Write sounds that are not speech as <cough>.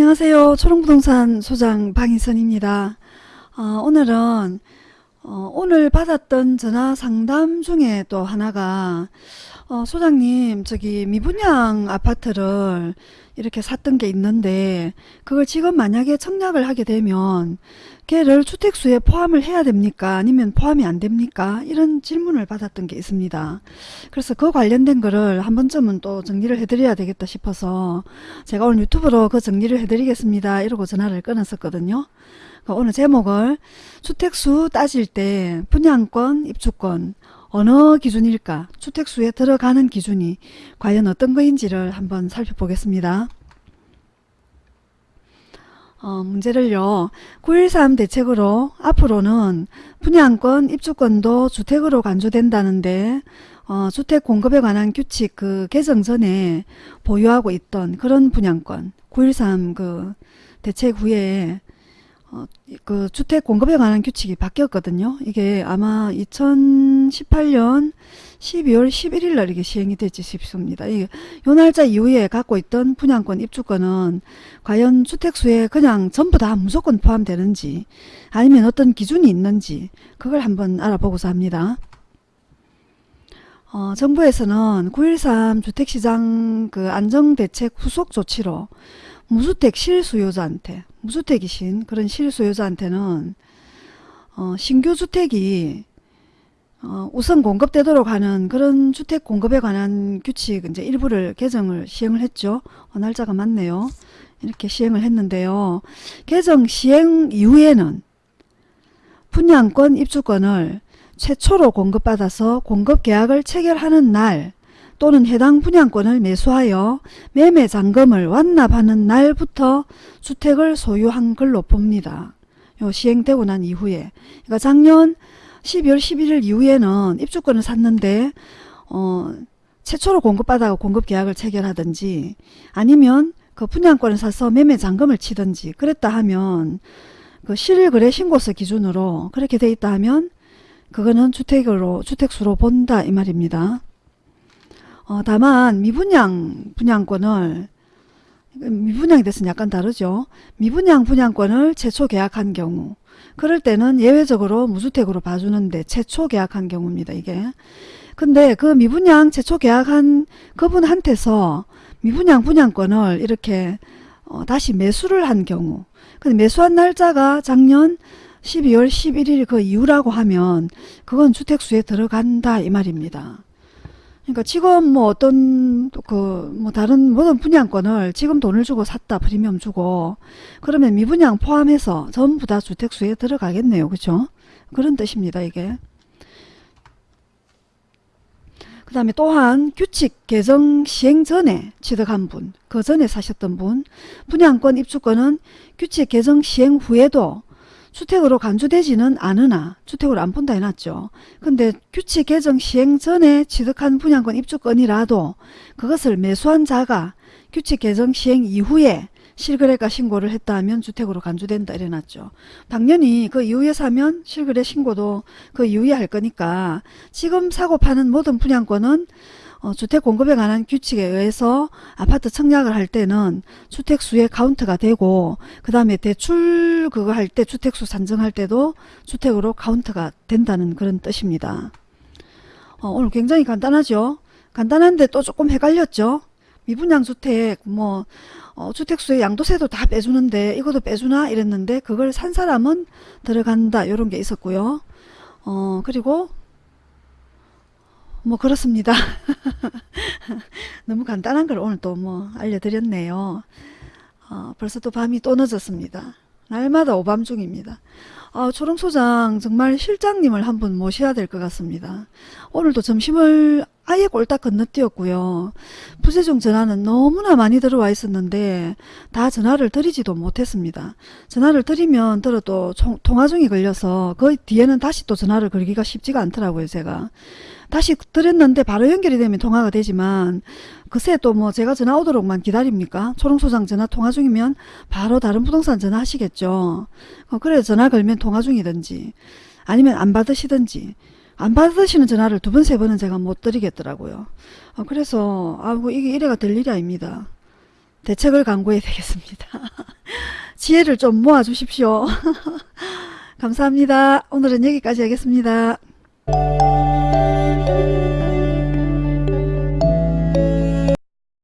안녕하세요. 초롱부동산 소장 방희선입니다. 어, 오늘은 어, 오늘 받았던 전화 상담 중에 또 하나가 어, 소장님 저기 미분양 아파트를 이렇게 샀던 게 있는데 그걸 지금 만약에 청약을 하게 되면 걔를 주택수에 포함을 해야 됩니까? 아니면 포함이 안 됩니까? 이런 질문을 받았던 게 있습니다. 그래서 그 관련된 거를 한 번쯤은 또 정리를 해드려야 되겠다 싶어서 제가 오늘 유튜브로 그 정리를 해드리겠습니다. 이러고 전화를 끊었었거든요. 그러니까 오늘 제목을 주택수 따질 때 분양권, 입주권 어느 기준일까? 주택수에 들어가는 기준이 과연 어떤 거인지를 한번 살펴보겠습니다. 어, 문제를요. 9.13 대책으로 앞으로는 분양권, 입주권도 주택으로 간주된다는데 어, 주택 공급에 관한 규칙 그 개정 전에 보유하고 있던 그런 분양권 9.13 그 대책 후에 어, 그 주택 공급에 관한 규칙이 바뀌었거든요. 이게 아마 2018년 12월 11일 날 이게 시행이 됐지 싶습니다. 이요 날짜 이후에 갖고 있던 분양권 입주권은 과연 주택수에 그냥 전부 다 무조건 포함되는지 아니면 어떤 기준이 있는지 그걸 한번 알아보고자 합니다. 어, 정부에서는 9.13 주택시장 그 안정대책 후속 조치로 무주택 실수요자한테 무주택이신 그런 실수요자한테는 어, 신규 주택이 어, 우선 공급되도록 하는 그런 주택 공급에 관한 규칙 이제 일부를 개정을 시행을 했죠. 어, 날짜가 맞네요. 이렇게 시행을 했는데요. 개정 시행 이후에는 분양권 입주권을 최초로 공급받아서 공급계약을 체결하는 날 또는 해당 분양권을 매수하여 매매 잔금을 완납하는 날부터 주택을 소유한 걸로 봅니다. 요 시행되고 난 이후에 그러니까 작년 12월 11일 이후에는 입주권을 샀는데 어, 최초로 공급받아 공급 계약을 체결하든지 아니면 그 분양권을 사서 매매 잔금을 치든지 그랬다 하면 그 실거래 신고서 기준으로 그렇게 돼 있다 하면 그거는 주택으로 주택수로 본다 이 말입니다. 어, 다만 미분양 분양권을 미분양이 됐으면 약간 다르죠. 미분양 분양권을 최초 계약한 경우 그럴 때는 예외적으로 무주택으로 봐주는데 최초 계약한 경우입니다. 이게. 근데 그 미분양 최초 계약한 그분한테서 미분양 분양권을 이렇게 어, 다시 매수를 한 경우 근데 매수한 날짜가 작년 12월 11일 그 이후라고 하면 그건 주택수에 들어간다 이 말입니다. 그러니까 지금 뭐 어떤 그 뭐 다른 모든 분양권을 지금 돈을 주고 샀다 프리미엄 주고 그러면 미분양 포함해서 전부 다 주택수에 들어가겠네요. 그죠? 그런 뜻입니다. 이게. 그 다음에 또한 규칙 개정 시행 전에 취득한 분, 그 전에 사셨던 분, 분양권 입주권은 규칙 개정 시행 후에도 주택으로 간주되지는 않으나 주택으로 안 본다 해놨죠. 근데 규칙 개정 시행 전에 취득한 분양권 입주권이라도 그것을 매수한 자가 규칙 개정 시행 이후에 실거래가 신고를 했다 하면 주택으로 간주된다 이래놨죠. 당연히 그 이후에 사면 실거래 신고도 그 이후에 할 거니까 지금 사고 파는 모든 분양권은 어, 주택 공급에 관한 규칙에 의해서 아파트 청약을 할 때는 주택 수의 카운트가 되고 그 다음에 대출 그거 할 때 주택수 산정할 때도 주택으로 카운트가 된다는 그런 뜻입니다. 어, 오늘 굉장히 간단하죠. 간단한데 또 조금 헷갈렸죠. 미분양 주택 뭐 어, 주택수의 양도세도 다 빼주는데 이것도 빼주나 이랬는데 그걸 산 사람은 들어간다 이런 게 있었고요. 어, 그리고 뭐 그렇습니다. <laughs> 너무 간단한 걸 오늘 또 뭐 알려드렸네요. 어, 벌써 또 밤이 또 늦었습니다. 날마다 오밤 중입니다. 아, 초롱소장 정말 실장님을 한 분 모셔야 될 것 같습니다. 오늘도 점심을 아예 꼴딱 건너뛰었고요. 부재중 전화는 너무나 많이 들어와 있었는데 다 전화를 드리지도 못했습니다. 전화를 드리면 들어도 통화 중이 걸려서 그 뒤에는 다시 또 전화를 걸기가 쉽지가 않더라고요. 제가. 다시 드렸는데 바로 연결이 되면 통화가 되지만 그새 또 뭐 제가 전화 오도록만 기다립니까? 초롱소장 전화 통화 중이면 바로 다른 부동산 전화 하시겠죠. 어, 그래 전화 걸면 통화 중이든지 아니면 안 받으시든지 안 받으시는 전화를 두 번, 세 번은 제가 못 드리겠더라고요. 어, 그래서, 아이고, 이게 이래가 될 일이 아닙니다. 대책을 강구해야 되겠습니다. <laughs> 지혜를 좀 모아 주십시오. <laughs> 감사합니다. 오늘은 여기까지 하겠습니다.